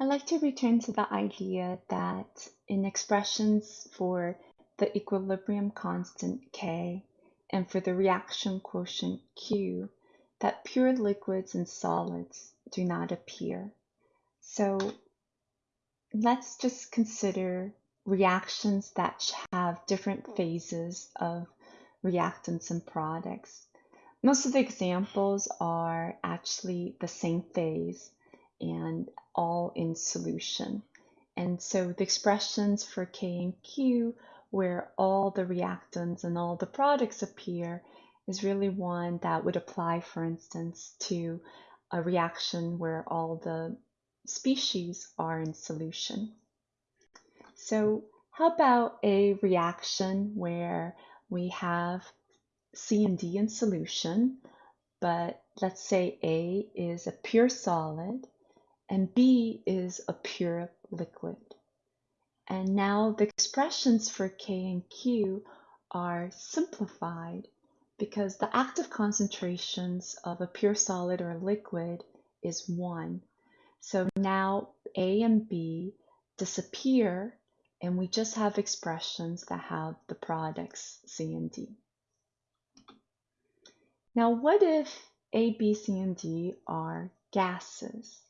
I'd like to return to the idea that in expressions for the equilibrium constant K and for the reaction quotient Q, that pure liquids and solids do not appear. So let's just consider reactions that have different phases of reactants and products. Most of the examples are actually the same phase and all in solution. And so the expressions for K and Q, where all the reactants and all the products appear, is really one that would apply, for instance, to a reaction where all the species are in solution. So how about a reaction where we have C and D in solution, but let's say A is a pure solid and B is a pure liquid. And now the expressions for K and Q are simplified because the active concentrations of a pure solid or liquid is 1. So now A and B disappear and we just have expressions that have the products C and D. Now what if A, B, C, and D are gases?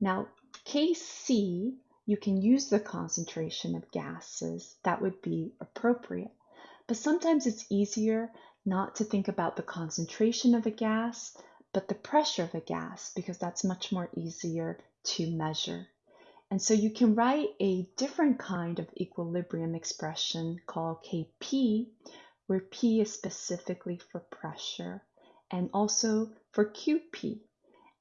Now Kc, you can use the concentration of gases, that would be appropriate. But sometimes it's easier not to think about the concentration of a gas, but the pressure of a gas, because that's much more easier to measure. And so you can write a different kind of equilibrium expression called Kp, where P is specifically for pressure, and also for Qp.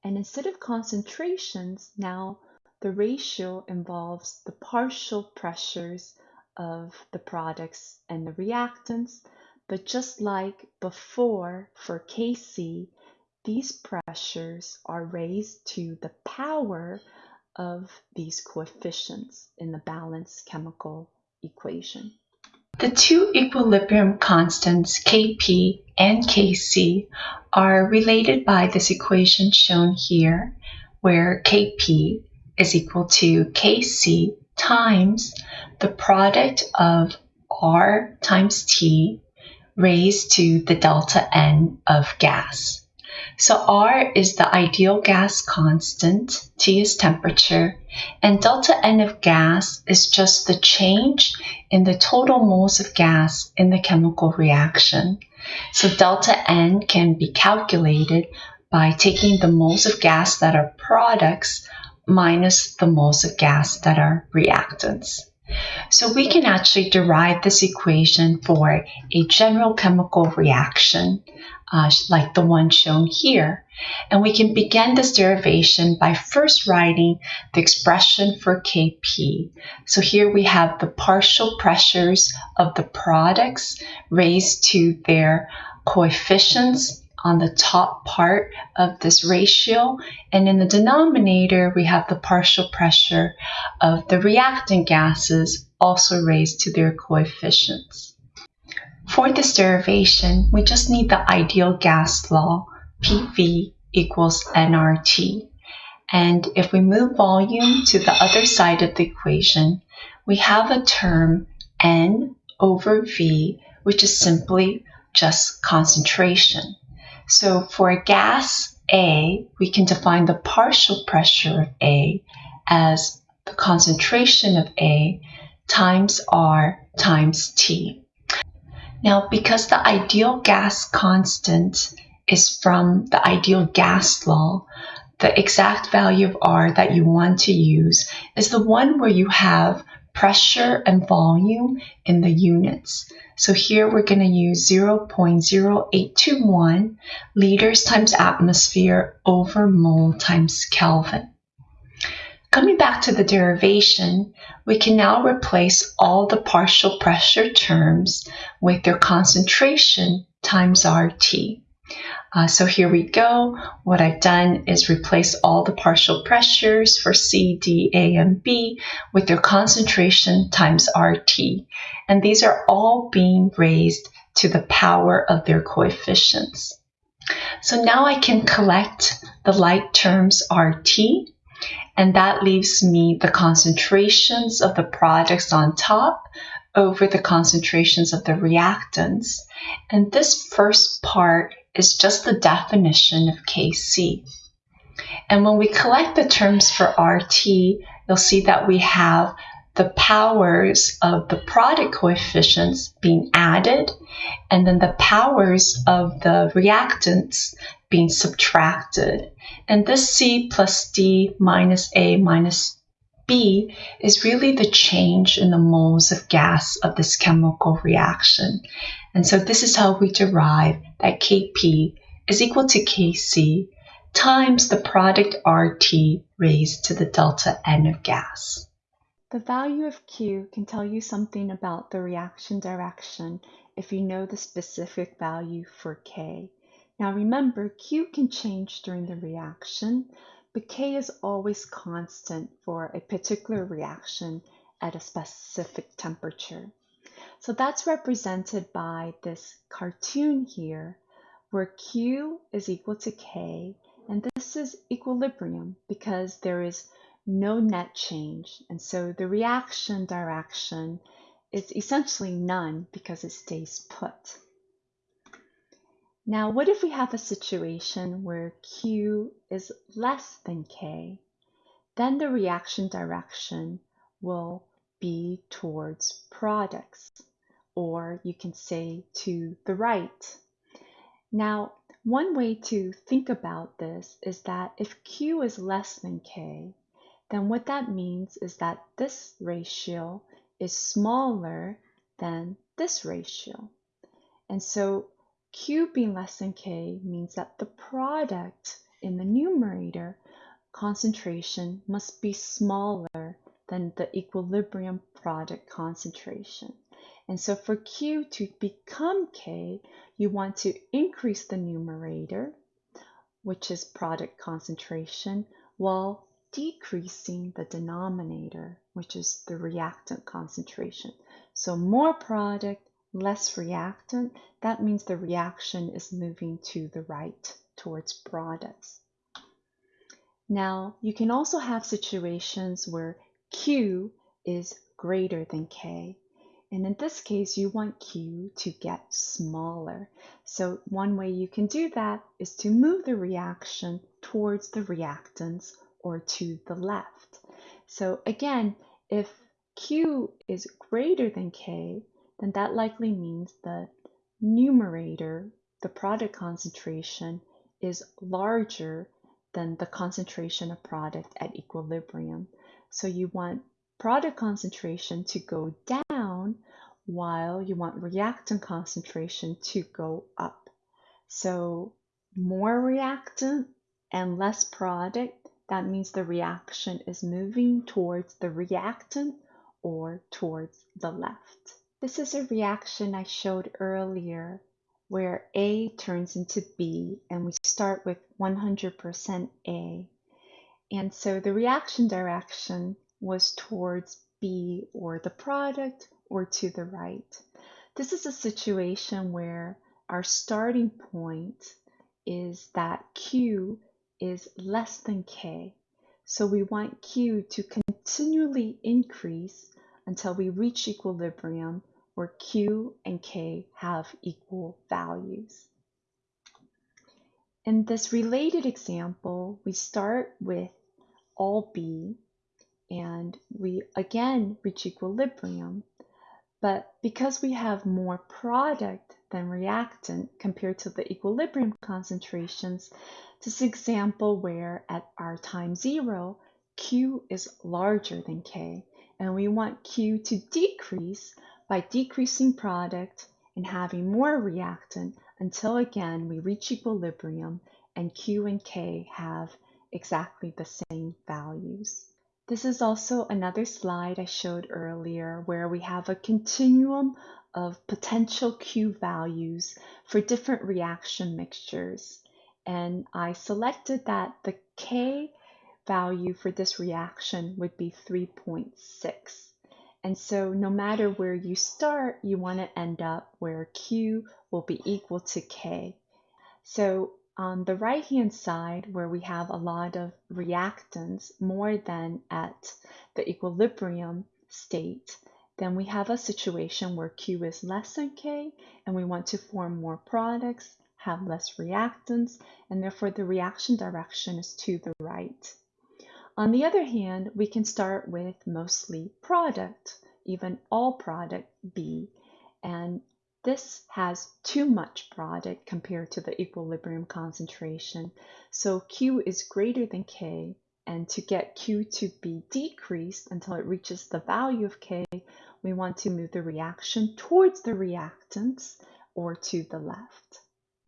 And instead of concentrations, now the ratio involves the partial pressures of the products and the reactants, but just like before for Kc, these pressures are raised to the power of these coefficients in the balanced chemical equation. The two equilibrium constants Kp and Kc are related by this equation shown here, where Kp is equal to Kc times the product of R times T raised to the delta N of gas. So R is the ideal gas constant, T is temperature, and delta N of gas is just the change in the total moles of gas in the chemical reaction. So delta N can be calculated by taking the moles of gas that are products minus the moles of gas that are reactants. So we can actually derive this equation for a general chemical reaction uh, like the one shown here. And we can begin this derivation by first writing the expression for Kp. So here we have the partial pressures of the products raised to their coefficients on the top part of this ratio. And in the denominator, we have the partial pressure of the reactant gases also raised to their coefficients. For this derivation, we just need the ideal gas law, PV equals nRT. And if we move volume to the other side of the equation, we have a term N over V, which is simply just concentration. So for a gas A, we can define the partial pressure of A as the concentration of A times R times T. Now, because the ideal gas constant is from the ideal gas law, the exact value of R that you want to use is the one where you have pressure and volume in the units. So here we're going to use 0.0821 liters times atmosphere over mole times Kelvin. Coming back to the derivation, we can now replace all the partial pressure terms with their concentration times RT. Uh, so here we go. What I've done is replace all the partial pressures for C, D, A, and B with their concentration times RT. And these are all being raised to the power of their coefficients. So now I can collect the like terms RT And that leaves me the concentrations of the products on top over the concentrations of the reactants. And this first part is just the definition of Kc. And when we collect the terms for RT, you'll see that we have the powers of the product coefficients being added, and then the powers of the reactants being subtracted. And this C plus D minus A minus B is really the change in the moles of gas of this chemical reaction. And so this is how we derive that Kp is equal to Kc times the product RT raised to the delta N of gas. The value of Q can tell you something about the reaction direction if you know the specific value for K. Now remember, Q can change during the reaction, but K is always constant for a particular reaction at a specific temperature. So that's represented by this cartoon here, where Q is equal to K, and this is equilibrium because there is no net change. And so the reaction direction is essentially none because it stays put. Now, what if we have a situation where Q is less than K? Then the reaction direction will be towards products, or you can say to the right. Now, one way to think about this is that if Q is less than K, then what that means is that this ratio is smaller than this ratio. And so Q being less than K means that the product in the numerator concentration must be smaller than the equilibrium product concentration. And so for Q to become K, you want to increase the numerator, which is product concentration, while decreasing the denominator, which is the reactant concentration. So more product, less reactant, that means the reaction is moving to the right towards products. Now, you can also have situations where Q is greater than K. And in this case, you want Q to get smaller. So one way you can do that is to move the reaction towards the reactants or to the left. So again, if Q is greater than K, then that likely means the numerator, the product concentration, is larger than the concentration of product at equilibrium. So you want product concentration to go down while you want reactant concentration to go up. So more reactant and less product that means the reaction is moving towards the reactant or towards the left. This is a reaction I showed earlier where A turns into B and we start with 100% A. And so the reaction direction was towards B or the product or to the right. This is a situation where our starting point is that Q is less than k. So we want q to continually increase until we reach equilibrium where q and k have equal values. In this related example, we start with all B and we again reach equilibrium. But because we have more product than reactant compared to the equilibrium concentrations, this example where at our time zero, Q is larger than K, and we want Q to decrease by decreasing product and having more reactant until again we reach equilibrium and Q and K have exactly the same values. This is also another slide I showed earlier where we have a continuum of potential Q values for different reaction mixtures and I selected that the K value for this reaction would be 3.6. And so no matter where you start, you want to end up where Q will be equal to K. So On the right-hand side, where we have a lot of reactants, more than at the equilibrium state, then we have a situation where Q is less than K, and we want to form more products, have less reactants, and therefore the reaction direction is to the right. On the other hand, we can start with mostly product, even all product B, and this has too much product compared to the equilibrium concentration. So Q is greater than K, and to get Q to be decreased until it reaches the value of K, we want to move the reaction towards the reactants or to the left.